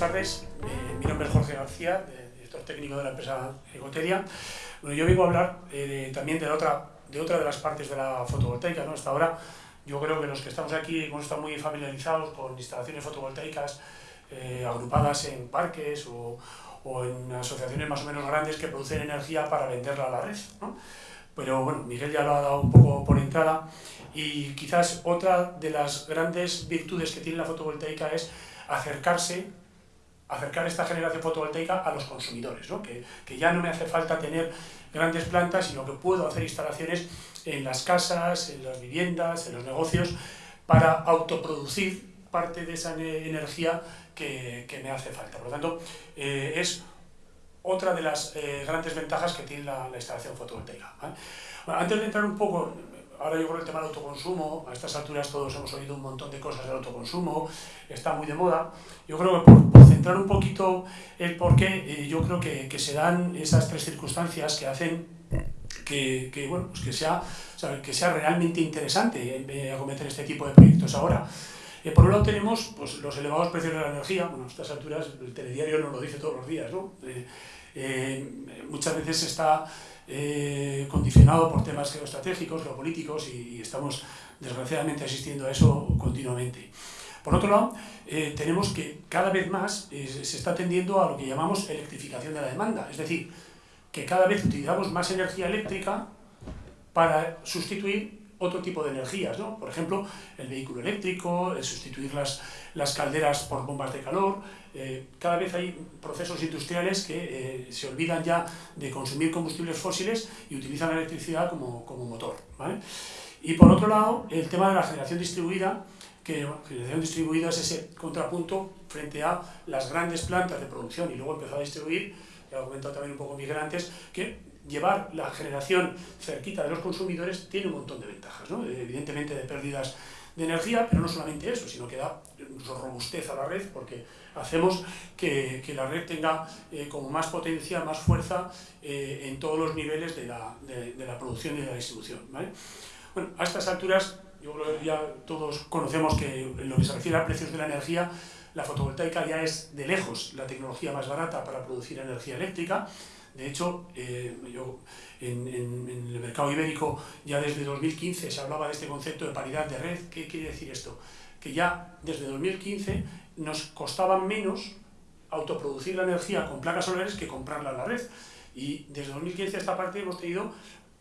tardes. Eh, mi nombre es Jorge García, director técnico de la empresa Ecoteria. Bueno, yo vengo a hablar eh, también de otra, de otra de las partes de la fotovoltaica. ¿no? Hasta ahora yo creo que los que estamos aquí hemos estado muy familiarizados con instalaciones fotovoltaicas eh, agrupadas en parques o, o, en asociaciones más o menos grandes que producen energía para venderla a la red. ¿no? Pero bueno, Miguel ya lo ha dado un poco por entrada y quizás otra de las grandes virtudes que tiene la fotovoltaica es acercarse acercar esta generación fotovoltaica a los consumidores, ¿no? que, que, ya no me hace falta tener grandes plantas, sino que puedo hacer instalaciones en las casas, en las viviendas, en los negocios, para autoproducir parte de esa energía que, que me hace falta. Por lo tanto, eh, es otra de las eh, grandes ventajas que tiene la, la instalación fotovoltaica. antes de entrar un poco ahora yo creo el tema del autoconsumo, a estas alturas todos hemos oído un montón de cosas del autoconsumo, está muy de moda. Yo creo que por centrar un poquito el porqué, eh, yo creo que, que, se dan esas tres circunstancias que hacen que, que bueno, pues que, sea, que sea realmente interesante acometer este tipo de proyectos ahora. Eh, por un lado tenemos pues, los elevados precios de la energía, bueno, a estas alturas el telediario nos lo dice todos los días, ¿no? Eh, muchas veces está condicionado por temas geoestratégicos, geopolíticos y, estamos desgraciadamente asistiendo a eso continuamente. Por otro lado, eh, tenemos que cada vez más eh, se está tendiendo a lo que llamamos electrificación de la demanda, es decir, que cada vez utilizamos más energía eléctrica para sustituir otro tipo de energías, ¿no? Por ejemplo, el vehículo eléctrico, el sustituir las, las calderas por bombas de calor. Eh, cada vez hay procesos industriales que se olvidan ya de consumir combustibles fósiles y utilizan la electricidad como, como motor, ¿vale? Y por otro lado, el tema de la generación distribuida, que generación distribuida es ese contrapunto frente a las grandes plantas de producción y luego empezar a distribuir, ya lo he comentado también un poco Miguel antes, que llevar la generación cerquita de los consumidores tiene un montón de ventajas, ¿no? evidentemente de pérdidas de energía, pero no solamente eso, sino que da robustez a la red porque hacemos que, que la red tenga eh, como más potencia, más fuerza eh, en todos los niveles de la, de, de la, producción y de la distribución. ¿vale? Bueno, a estas alturas, yo creo que ya todos conocemos que en lo que se refiere a precios de la energía, la fotovoltaica ya es de lejos la tecnología más barata para producir energía eléctrica, de hecho, eh, yo, en, en, el mercado ibérico ya desde 2015 se hablaba de este concepto de paridad de red. ¿Qué quiere decir esto? Que ya desde 2015 nos costaba menos autoproducir la energía con placas solares que comprarla a la red. Y desde 2015 a esta parte hemos tenido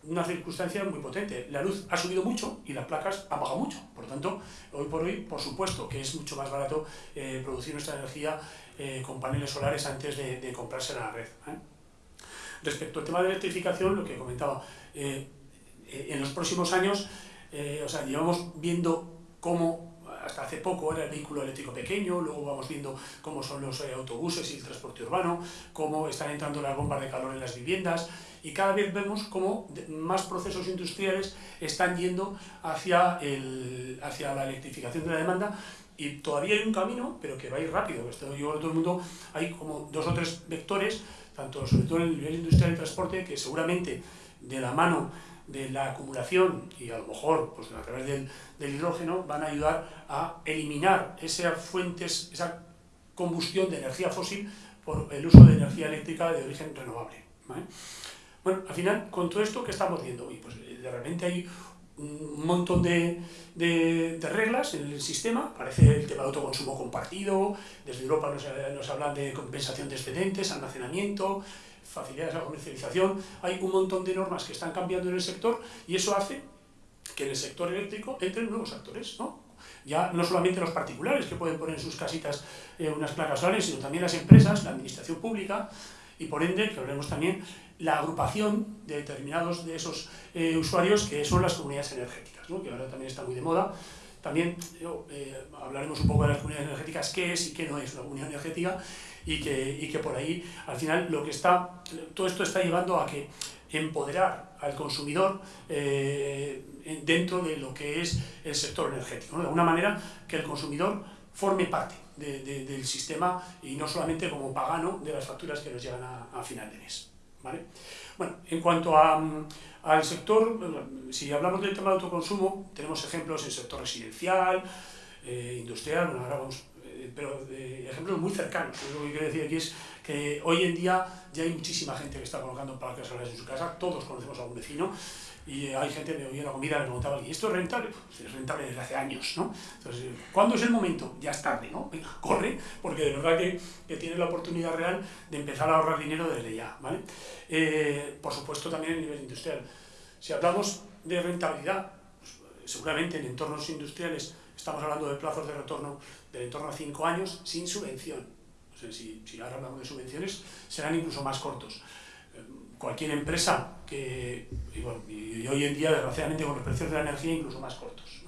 una circunstancia muy potente. La luz ha subido mucho y las placas han bajado mucho. Por lo tanto, hoy por hoy, por supuesto que es mucho más barato eh, producir nuestra energía eh, con paneles solares antes de, comprarse a la red. ¿eh? Respecto al tema de electrificación, lo que comentaba, en los próximos años, o sea, llevamos viendo cómo, hasta hace poco era el vehículo eléctrico pequeño, luego vamos viendo cómo son los eh, autobuses y el transporte urbano, cómo están entrando las bombas de calor en las viviendas, y cada vez vemos cómo más procesos industriales están yendo hacia, el, hacia la electrificación de la demanda, y todavía hay un camino, pero que va a ir rápido. Esto, yo todo el mundo, hay como dos o tres vectores tanto sobre todo en el nivel industrial y transporte, que seguramente de la mano de la acumulación y a lo mejor pues, a través del, del hidrógeno van a ayudar a eliminar esas fuentes, esa combustión de energía fósil por el uso de energía eléctrica de origen renovable. ¿vale? Bueno, al final, con todo esto, ¿qué estamos viendo? Pues de repente hay un montón de, de, de, reglas en el sistema, parece el tema de autoconsumo compartido, desde Europa nos, nos hablan de compensación de excedentes, almacenamiento, facilidades a la comercialización, hay un montón de normas que están cambiando en el sector y eso hace que en el sector eléctrico entren nuevos actores, ¿no? Ya no solamente los particulares que pueden poner en sus casitas eh, unas placas solares, sino también las empresas, la administración pública, y por ende, que hablemos también, la agrupación de determinados de esos eh, usuarios que son las comunidades energéticas, ¿no? que ahora también está muy de moda. También eh, hablaremos un poco de las comunidades energéticas, qué es y qué no es una comunidad energética, y que, y que por ahí, al final, lo que está, todo esto está llevando a que empoderar al consumidor eh, dentro de lo que es el sector energético. ¿no? De alguna manera, que el consumidor forme parte de, de, del sistema y no solamente como pagano de las facturas que nos llegan a, a final de mes. ¿vale? Bueno, en cuanto a, al sector, si hablamos del tema de autoconsumo, tenemos ejemplos en sector residencial, eh, industrial, bueno, ahora vamos, eh, pero ejemplos muy cercanos. Lo que quiero decir aquí es que hoy en día ya hay muchísima gente que está colocando placas solares en su casa, todos conocemos a un vecino, y hay gente que me oía la comida me preguntaba, ¿y esto es rentable? Pues es rentable desde hace años, ¿no? Entonces, ¿cuándo es el momento? Ya es tarde, ¿no? Venga, corre, porque de verdad que, que tienes la oportunidad real de empezar a ahorrar dinero desde ya, ¿vale? Eh, por supuesto también a nivel industrial. Si hablamos de rentabilidad, pues, seguramente en entornos industriales estamos hablando de plazos de retorno de en torno a 5 años sin subvención. si, si ahora hablamos de subvenciones, serán incluso más cortos cualquier empresa que, y, bueno, y, hoy en día desgraciadamente con los precios de la energía incluso más cortos,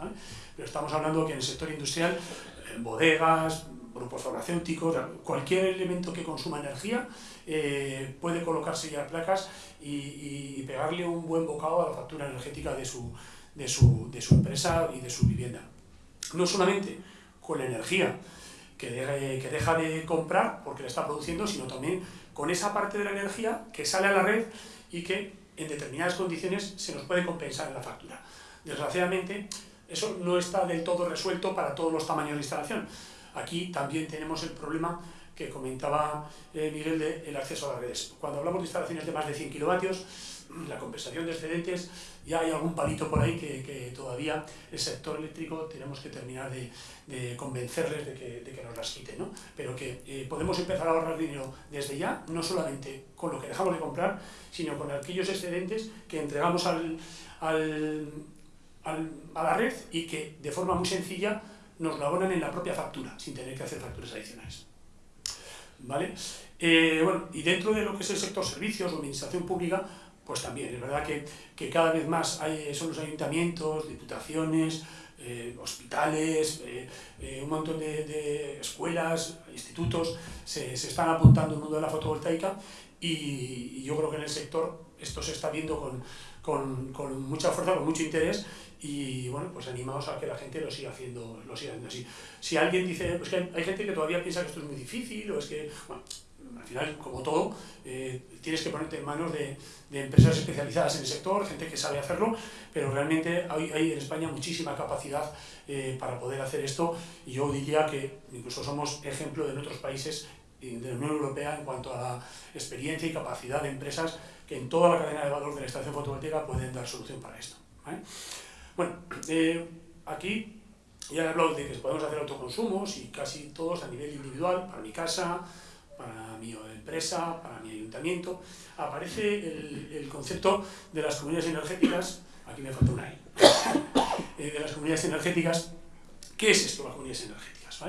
pero estamos hablando que en el sector industrial, en bodegas, grupos farmacéuticos, cualquier elemento que consuma energía eh, puede colocarse ya placas y, y, pegarle un buen bocado a la factura energética de su, de, su, de su empresa y de su vivienda. No solamente con la energía que, que deja de comprar porque la está produciendo, sino también con esa parte de la energía que sale a la red y que en determinadas condiciones se nos puede compensar en la factura. Desgraciadamente, eso no está del todo resuelto para todos los tamaños de instalación. Aquí también tenemos el problema que comentaba eh, Miguel del acceso a las redes. Cuando hablamos de instalaciones de más de 100 kilovatios, la compensación de excedentes, ya hay algún palito por ahí que, que todavía el sector eléctrico tenemos que terminar de, de convencerles de que, de que, nos las quiten, ¿no? Pero que eh, podemos empezar a ahorrar dinero desde ya, no solamente con lo que dejamos de comprar, sino con aquellos excedentes que entregamos al, al, al, a la red y que de forma muy sencilla nos lo abonan en la propia factura, sin tener que hacer facturas adicionales. ¿Vale? Eh, bueno, y dentro de lo que es el sector servicios o administración pública, pues también, es verdad que, que cada vez más hay, son los ayuntamientos, diputaciones, eh, hospitales, eh, eh, un montón de, de, escuelas, institutos, se, se, están apuntando al mundo de la fotovoltaica y, yo creo que en el sector esto se está viendo con, con, con, mucha fuerza, con mucho interés y bueno, pues animados a que la gente lo siga haciendo, lo siga haciendo así. Si alguien dice, pues que hay, gente que todavía piensa que esto es muy difícil o es que, al final, como todo, eh, tienes que ponerte en manos de, de, empresas especializadas en el sector, gente que sabe hacerlo, pero realmente hay, hay en España muchísima capacidad eh, para poder hacer esto y yo diría que incluso somos ejemplo de otros países de la Unión Europea en cuanto a la experiencia y capacidad de empresas que en toda la cadena de valor de la estación fotovoltaica pueden dar solución para esto. Bueno, eh, aquí ya he hablado de que podemos hacer autoconsumos y casi todos a nivel individual, para mi casa, para mi empresa, para mi ayuntamiento, aparece el, el concepto de las comunidades energéticas, aquí me falta una I, eh, de las comunidades energéticas. ¿Qué es esto, las comunidades energéticas?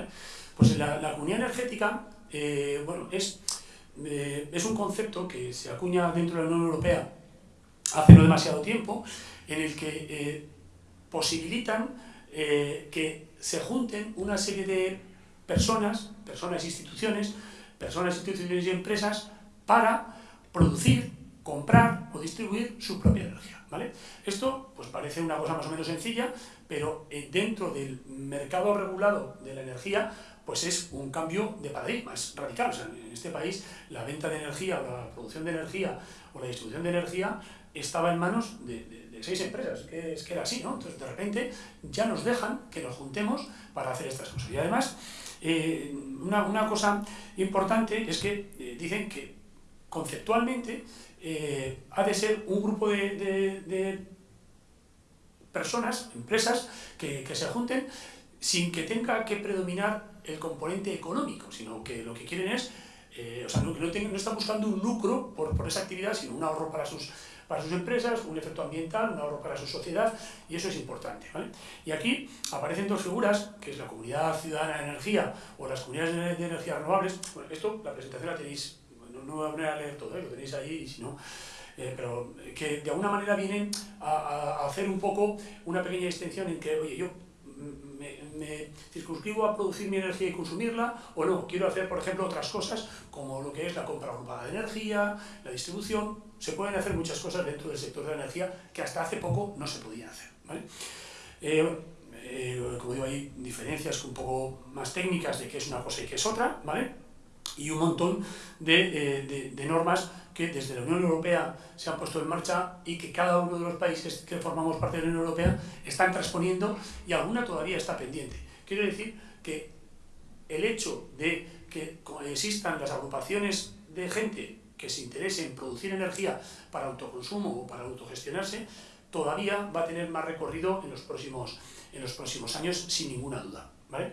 Pues la, la, comunidad energética eh, bueno, es, eh, es un concepto que se acuña dentro de la Unión Europea hace no demasiado tiempo, en el que posibilitan que se junten una serie de personas, personas e instituciones, personas, instituciones y empresas para producir, comprar o distribuir su propia energía. ¿vale? Esto pues parece una cosa más o menos sencilla, pero eh, dentro del mercado regulado de la energía pues es un cambio de paradigma, es radical. O sea, en este país la venta de energía o la producción de energía o la distribución de energía estaba en manos de, de, de seis empresas, que es que era así, ¿no? Entonces de repente ya nos dejan que nos juntemos para hacer estas cosas. Y además eh, una, una, cosa importante es que eh, dicen que conceptualmente eh, ha de ser un grupo de, de, personas, empresas, que, que, se junten sin que tenga que predominar el componente económico, sino que lo que quieren es, o sea, no, no, no, están buscando un lucro por, por esa actividad, sino un ahorro para sus, para sus empresas, un efecto ambiental, un ahorro para su sociedad, y eso es importante. ¿vale? Y aquí aparecen dos figuras, que es la Comunidad Ciudadana de Energía o las Comunidades de Energías Renovables. Bueno, esto, la presentación la tenéis, no, no voy a poner a leer todo, ¿eh? lo tenéis ahí, y si no... Eh, pero que de alguna manera vienen a, a, hacer un poco una pequeña extensión en que, oye, yo me, circunscribo a producir mi energía y consumirla, o no, quiero hacer, por ejemplo, otras cosas, como lo que es la compra agrupada de energía, la distribución, se pueden hacer muchas cosas dentro del sector de la energía que hasta hace poco no se podían hacer. ¿vale? Eh, eh, como digo, hay diferencias un poco más técnicas de qué es una cosa y qué es otra, ¿vale? Y un montón de, eh, de, de, normas que desde la Unión Europea se han puesto en marcha y que cada uno de los países que formamos parte de la Unión Europea están transponiendo y alguna todavía está pendiente. Quiero decir que el hecho de que existan las agrupaciones de gente que se interese en producir energía para autoconsumo o para autogestionarse, todavía va a tener más recorrido en los próximos, en los próximos años, sin ninguna duda. ¿vale?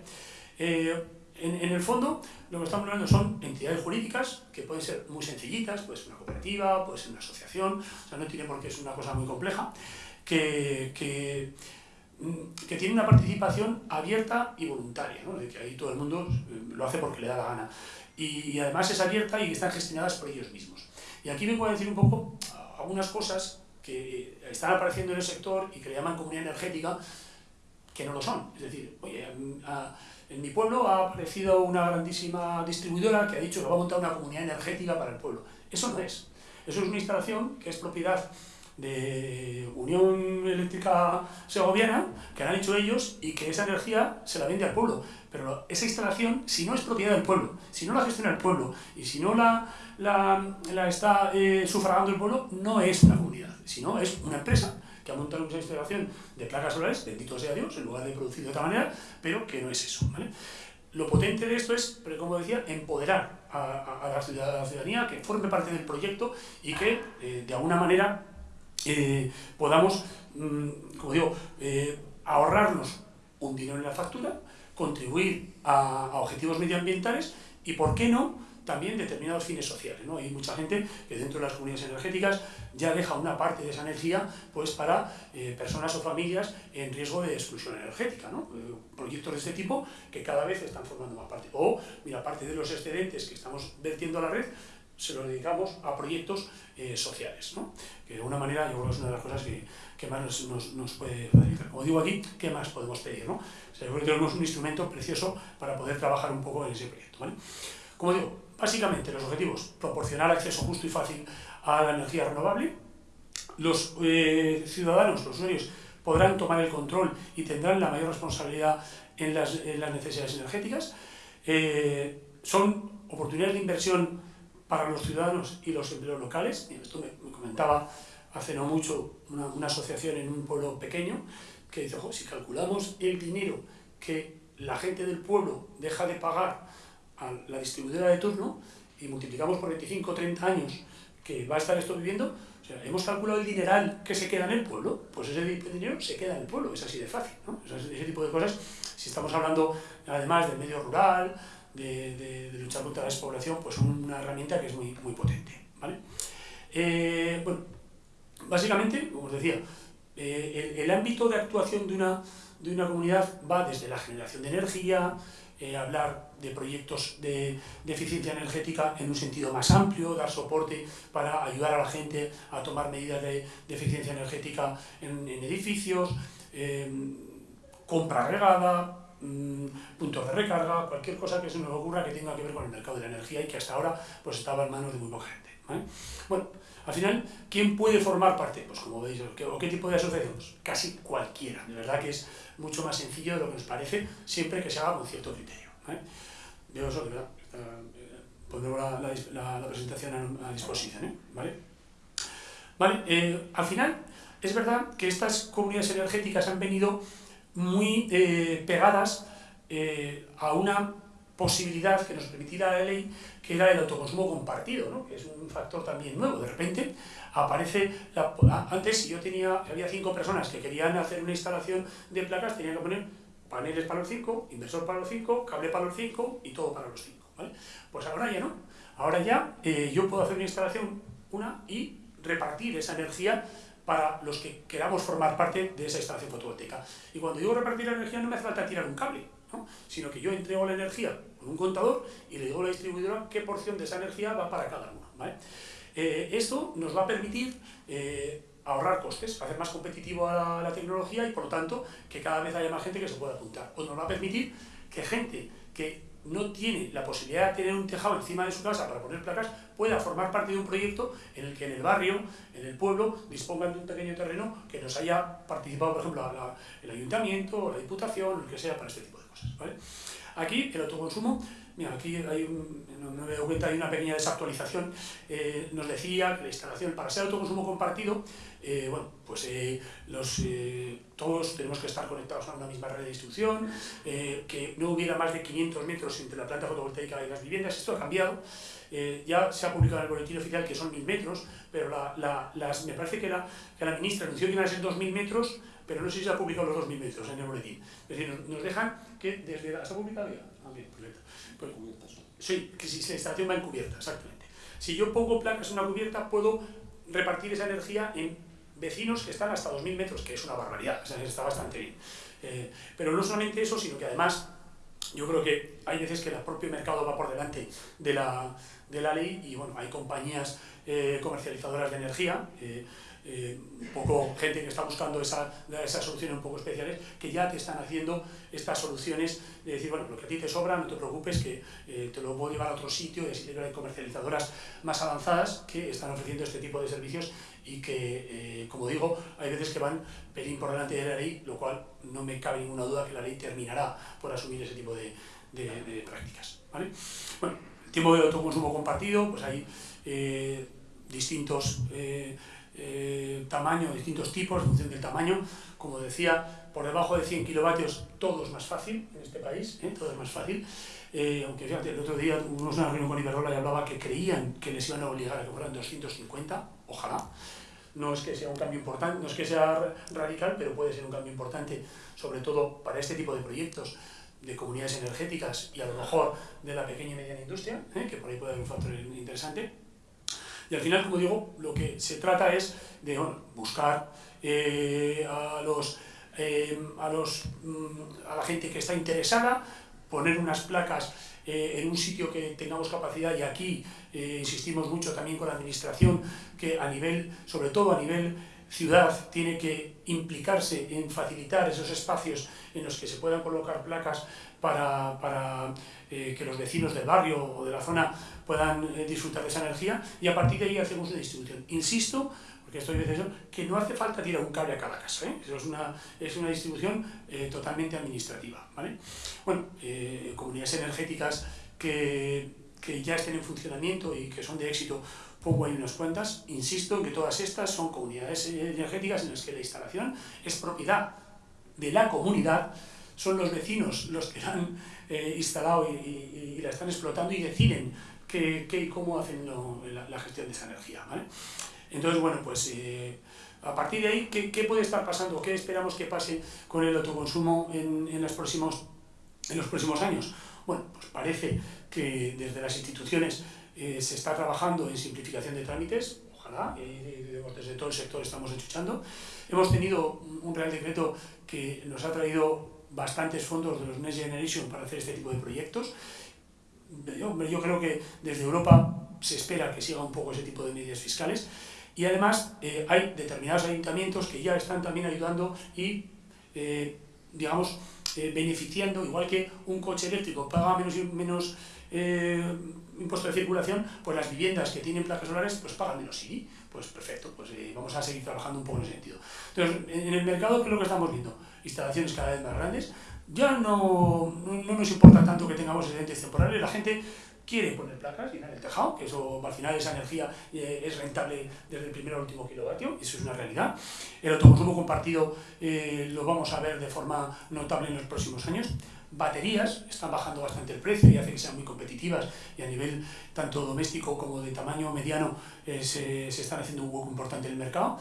Eh, en, en, el fondo, lo que estamos hablando son entidades jurídicas que pueden ser muy sencillitas, puede ser una cooperativa, puede ser una asociación, o sea, no tiene por qué ser una cosa muy compleja, que, que, mm, que tiene una participación abierta y voluntaria, ¿no? de que ahí todo el mundo eh, lo hace porque le da la gana. Y, y además es abierta y están gestionadas por ellos mismos. Y aquí vengo a decir un poco algunas cosas que están apareciendo en el sector y que le llaman comunidad energética, que no lo son. Es decir, oye, a, en mi pueblo ha aparecido una grandísima distribuidora que ha dicho que va a montar una comunidad energética para el pueblo. Eso no es. Eso es una instalación que es propiedad de Unión Eléctrica Segoviana, que han hecho ellos, y que esa energía se la vende al pueblo. Pero esa instalación, si no es propiedad del pueblo, si no la gestiona el pueblo, y si no la, la, la está eh, sufragando el pueblo, no es una comunidad, sino es una empresa que ha montado una instalación de placas solares, bendito sea Dios, en lugar de producir de otra manera, pero que no es eso. Lo potente de esto es, como decía, empoderar a, a, la, ciudadanía, que forme parte del proyecto y que, eh, de alguna manera, eh, podamos, mmm, como digo, eh, ahorrarnos un dinero en la factura, contribuir a, a objetivos medioambientales y, ¿por qué no?, también determinados fines sociales. ¿no? Hay mucha gente que dentro de las comunidades energéticas ya deja una parte de esa energía pues, para eh, personas o familias en riesgo de exclusión energética. ¿no? Eh, proyectos de este tipo que cada vez están formando más parte. O, mira, parte de los excedentes que estamos vertiendo a la red, se los dedicamos a proyectos eh, sociales, ¿no? que de alguna manera yo creo que es una de las cosas que, que más nos, nos, nos, puede facilitar. Como digo aquí, ¿qué más podemos pedir? ¿no? O sea, yo creo que tenemos un instrumento precioso para poder trabajar un poco en ese proyecto. ¿vale? Como digo, básicamente los objetivos, proporcionar acceso justo y fácil a la energía renovable, los eh, ciudadanos, los usuarios, podrán tomar el control y tendrán la mayor responsabilidad en las, en las necesidades energéticas, eh, son oportunidades de inversión para los ciudadanos y los empleos locales, esto me, me comentaba hace no mucho una, una, asociación en un pueblo pequeño, que dice, si calculamos el dinero que la gente del pueblo deja de pagar a la distribuidora de turno y multiplicamos por 25 o 30 años que va a estar esto viviendo, o sea, hemos calculado el dineral que se queda en el pueblo, pues ese dinero se queda en el pueblo, es así de fácil, ¿no? ese tipo de cosas, si estamos hablando además del medio rural, de, de, luchar contra la despoblación, pues una herramienta que es muy, muy potente, ¿vale? Eh, bueno, básicamente, como os decía, eh, el, el, ámbito de actuación de una, de una comunidad va desde la generación de energía, eh, hablar de proyectos de, eficiencia energética en un sentido más amplio, dar soporte para ayudar a la gente a tomar medidas de, eficiencia energética en, edificios, eh, compra regada, mmm, puntos de recarga, cualquier cosa que se nos ocurra que tenga que ver con el mercado de la energía y que hasta ahora pues, estaba en manos de muy poca gente. Bueno, al final, ¿quién puede formar parte? Pues como veis, ¿qué, ¿o qué tipo de asociación? Pues casi cualquiera. De verdad que es mucho más sencillo de lo que nos parece, siempre que se haga con cierto criterio. Yo eso, verdad, eh, pondremos la, la, presentación a, disposición. ¿eh? ¿Vale? ¿Vale? Eh, al final, es verdad que estas comunidades energéticas han venido muy pegadas a una posibilidad que nos permitiera la ley, que era el autoconsumo compartido, ¿no? que es un factor también nuevo. De repente aparece, la, antes yo tenía, había cinco personas que querían hacer una instalación de placas, tenían que poner paneles para los cinco, inversor para los cinco, cable para los cinco y todo para los cinco. ¿vale? Pues ahora ya no. Ahora ya eh, yo puedo hacer una instalación, una, y repartir esa energía para los que queramos formar parte de esa instalación fotovoltaica. Y cuando digo repartir la energía no me hace falta tirar un cable, ¿no? sino que yo entrego la energía con un contador y le digo a la distribuidora qué porción de esa energía va para cada uno. ¿vale? Eh, esto nos va a permitir eh, ahorrar costes, hacer más competitivo a la, la, tecnología y por lo tanto que cada vez haya más gente que se pueda apuntar. O nos va a permitir que gente que no tiene la posibilidad de tener un tejado encima de su casa para poner placas, pueda formar parte de un proyecto en el que en el barrio, en el pueblo, dispongan de un pequeño terreno que nos haya participado, por ejemplo, el ayuntamiento, la diputación, lo que sea, para este tipo de cosas. ¿vale? Aquí el autoconsumo Mira, aquí hay un, no, me doy cuenta, hay una pequeña desactualización. Eh, nos decía que la instalación para ser autoconsumo compartido, eh, bueno, pues eh, los, todos tenemos que estar conectados a una misma red de distribución, que no hubiera más de 500 metros entre la planta fotovoltaica y las viviendas. Esto ha cambiado. Ya se ha publicado en el boletín oficial que son 1.000 metros, pero la, las, me parece que, era, que la ministra anunció que iban a ser 2.000 metros, pero no sé si se ha publicado los 2.000 metros en el boletín. Es decir, nos, dejan que desde la... ¿Se ha publicado ya? Ah, bien, perfecto. Pues, sí, que si la instalación va encubierta, exactamente. Si yo pongo placas en una cubierta, puedo repartir esa energía en vecinos que están hasta 2.000 metros, que es una barbaridad, o sea, está bastante bien. Eh, pero no solamente eso, sino que además yo creo que hay veces que el propio mercado va por delante de la, de la ley y bueno, hay compañías eh, comercializadoras de energía, eh, eh, un poco gente que está buscando esa, esas soluciones un poco especiales, que ya te están haciendo estas soluciones de decir, bueno, lo que a ti te sobra, no te preocupes, que eh, te lo puedo llevar a otro sitio, y así hay comercializadoras más avanzadas que están ofreciendo este tipo de servicios y que, eh, como digo, hay veces que van pelín por delante de la ley, lo cual no me cabe ninguna duda que la ley terminará por asumir ese tipo de, prácticas. Bueno, el tiempo de autoconsumo compartido, pues hay distintos eh, tamaño, distintos tipos, en función del tamaño. Como decía, por debajo de 100 kilovatios todo es más fácil en este país, ¿eh? todo es más fácil. Eh, aunque fíjate, el otro día tuvimos una reunión con Iberrola y hablaba que creían que les iban a obligar a que fueran 250, ojalá. No es que sea un cambio importante, no es que sea radical, pero puede ser un cambio importante, sobre todo para este tipo de proyectos de comunidades energéticas y a lo mejor de la pequeña y mediana industria, que por ahí puede haber un factor interesante. Y al final, como digo, lo que se trata es de buscar eh, a, los, eh, a, los, mm, a la gente que está interesada, poner unas placas eh, en un sitio que tengamos capacidad. Y aquí insistimos mucho también con la administración que a nivel, sobre todo a nivel ciudad, tiene que implicarse en facilitar esos espacios en los que se puedan colocar placas para, para eh, que los vecinos del barrio o de la zona puedan eh, disfrutar de esa energía y a partir de ahí hacemos una distribución. Insisto, porque estoy diciendo que no hace falta tirar un cable a cada casa, ¿eh? Eso es una, es una distribución totalmente administrativa. ¿vale? Bueno, comunidades energéticas que, que ya estén en funcionamiento y que son de éxito pongo ahí unas cuentas, insisto en que todas estas son comunidades energéticas en las que la instalación es propiedad de la comunidad, son los vecinos los que la han eh, instalado y, la están explotando y deciden qué, qué y cómo hacen la, gestión de esa energía. ¿vale? Entonces, bueno, pues eh, a partir de ahí, ¿qué, ¿qué, puede estar pasando? ¿Qué esperamos que pase con el autoconsumo en, en, los próximos, en los próximos años? Bueno, pues parece que desde las instituciones eh, se está trabajando en simplificación de trámites, ojalá, desde todo el sector estamos escuchando. Hemos tenido un Real Decreto que nos ha traído bastantes fondos de los Next Generation para hacer este tipo de proyectos. Yo, yo creo que desde Europa se espera que siga un poco ese tipo de medidas fiscales y además eh, hay determinados ayuntamientos que ya están también ayudando y, digamos, beneficiando, igual que un coche eléctrico paga menos, menos eh, impuesto de circulación, pues las viviendas que tienen placas solares pues pagan menos IBI. Pues perfecto, pues eh, vamos a seguir trabajando un poco en ese sentido. Entonces, en el mercado, ¿qué es lo que estamos viendo? Instalaciones cada vez más grandes. Ya no, no, nos importa tanto que tengamos excedentes temporales, la gente quiere poner placas y en el tejado, que eso al final esa energía eh, es rentable desde el primer al último kilovatio, eso es una realidad. El autoconsumo compartido lo vamos a ver de forma notable en los próximos años baterías, están bajando bastante el precio y hace que sean muy competitivas y a nivel tanto doméstico como de tamaño mediano eh, se, se, están haciendo un hueco importante en el mercado.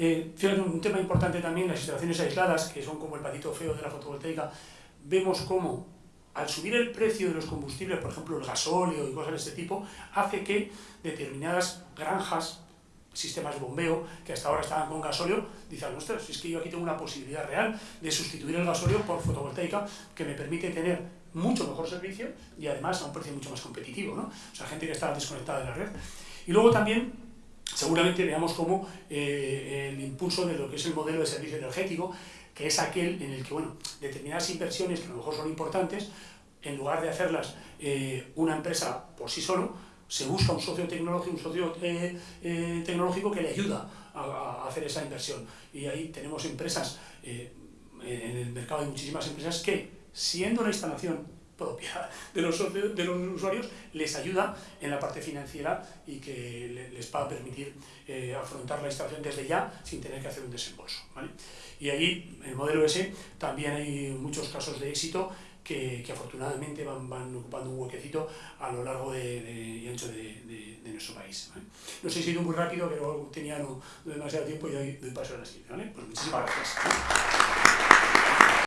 Eh, un tema importante también, las instalaciones aisladas, que son como el patito feo de la fotovoltaica, vemos cómo al subir el precio de los combustibles, por ejemplo el gasóleo y cosas de este tipo, hace que determinadas granjas sistemas de bombeo que hasta ahora estaban con gasóleo, dicen, ostras, es que yo aquí tengo una posibilidad real de sustituir el gasóleo por fotovoltaica que me permite tener mucho mejor servicio y además a un precio mucho más competitivo, ¿no? O sea, gente que está desconectada de la red. Y luego también, seguramente veamos cómo eh, el impulso de lo que es el modelo de servicio energético, que es aquel en el que, bueno, determinadas inversiones que a lo mejor son importantes, en lugar de hacerlas eh, una empresa por sí solo, se busca un socio tecnológico, un socio eh, eh, tecnológico que le ayuda a, hacer esa inversión. Y ahí tenemos empresas, en el mercado hay muchísimas empresas que, siendo la instalación propia de los, de los usuarios, les ayuda en la parte financiera y que les va a permitir eh, afrontar la instalación desde ya sin tener que hacer un desembolso. ¿vale? Y ahí, el modelo S, también hay muchos casos de éxito que, que afortunadamente van, van, ocupando un huequecito a lo largo de, de, y ancho de, de nuestro país. ¿vale? No sé si he ido muy rápido, pero tenía no demasiado tiempo y doy, doy paso a la siguiente. ¿vale? Pues muchísimas gracias.